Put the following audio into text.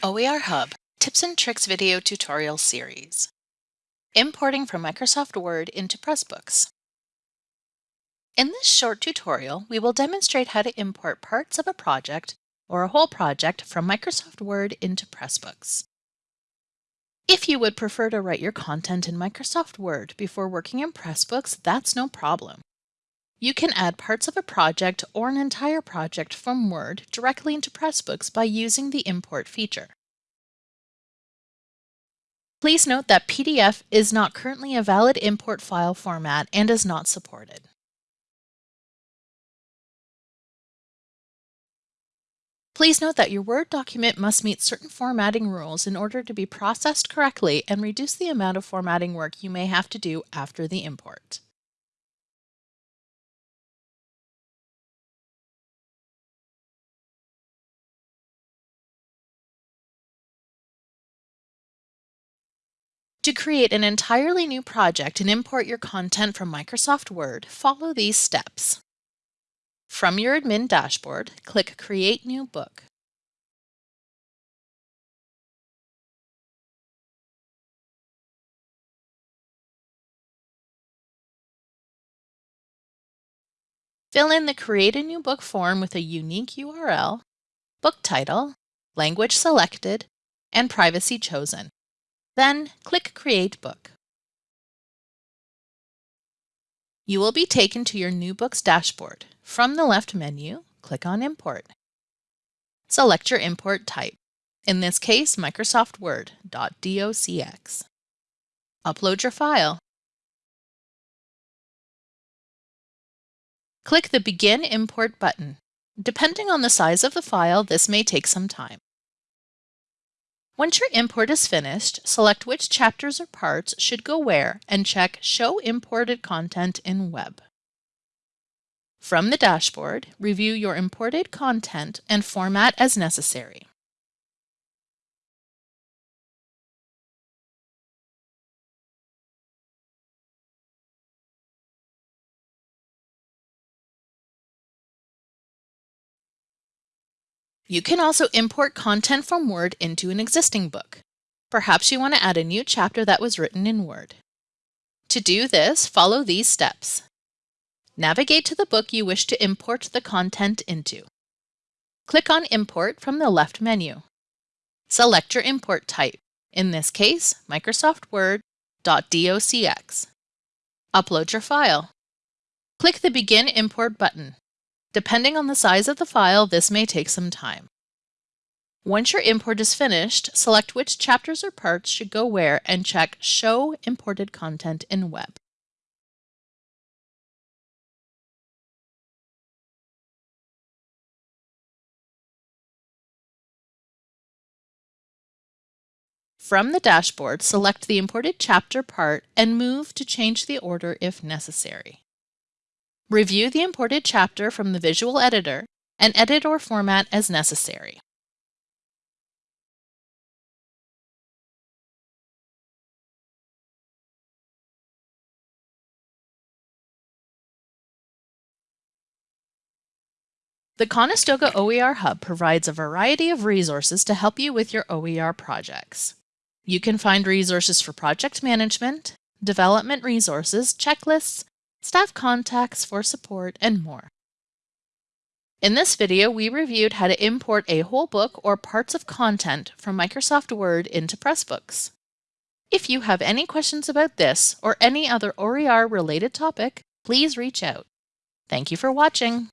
OER Hub Tips and Tricks Video Tutorial Series Importing from Microsoft Word into Pressbooks. In this short tutorial, we will demonstrate how to import parts of a project or a whole project from Microsoft Word into Pressbooks. If you would prefer to write your content in Microsoft Word before working in Pressbooks, that's no problem. You can add parts of a project or an entire project from Word directly into Pressbooks by using the Import feature. Please note that PDF is not currently a valid import file format and is not supported. Please note that your Word document must meet certain formatting rules in order to be processed correctly and reduce the amount of formatting work you may have to do after the import. To create an entirely new project and import your content from Microsoft Word, follow these steps. From your admin dashboard, click Create New Book. Fill in the Create a New Book form with a unique URL, book title, language selected, and privacy chosen. Then click Create Book. You will be taken to your New Books dashboard. From the left menu, click on Import. Select your import type, in this case Microsoft Word .docx. Upload your file. Click the Begin Import button. Depending on the size of the file, this may take some time. Once your import is finished, select which chapters or parts should go where and check Show Imported Content in Web. From the dashboard, review your imported content and format as necessary. You can also import content from Word into an existing book. Perhaps you want to add a new chapter that was written in Word. To do this, follow these steps. Navigate to the book you wish to import the content into. Click on Import from the left menu. Select your import type, in this case, Microsoft Word .docx. Upload your file. Click the Begin Import button. Depending on the size of the file, this may take some time. Once your import is finished, select which chapters or parts should go where and check Show Imported Content in Web. From the dashboard, select the imported chapter part and move to change the order if necessary. Review the imported chapter from the visual editor and edit or format as necessary. The Conestoga OER Hub provides a variety of resources to help you with your OER projects. You can find resources for project management, development resources, checklists, staff contacts for support, and more. In this video, we reviewed how to import a whole book or parts of content from Microsoft Word into Pressbooks. If you have any questions about this or any other OER related topic, please reach out. Thank you for watching.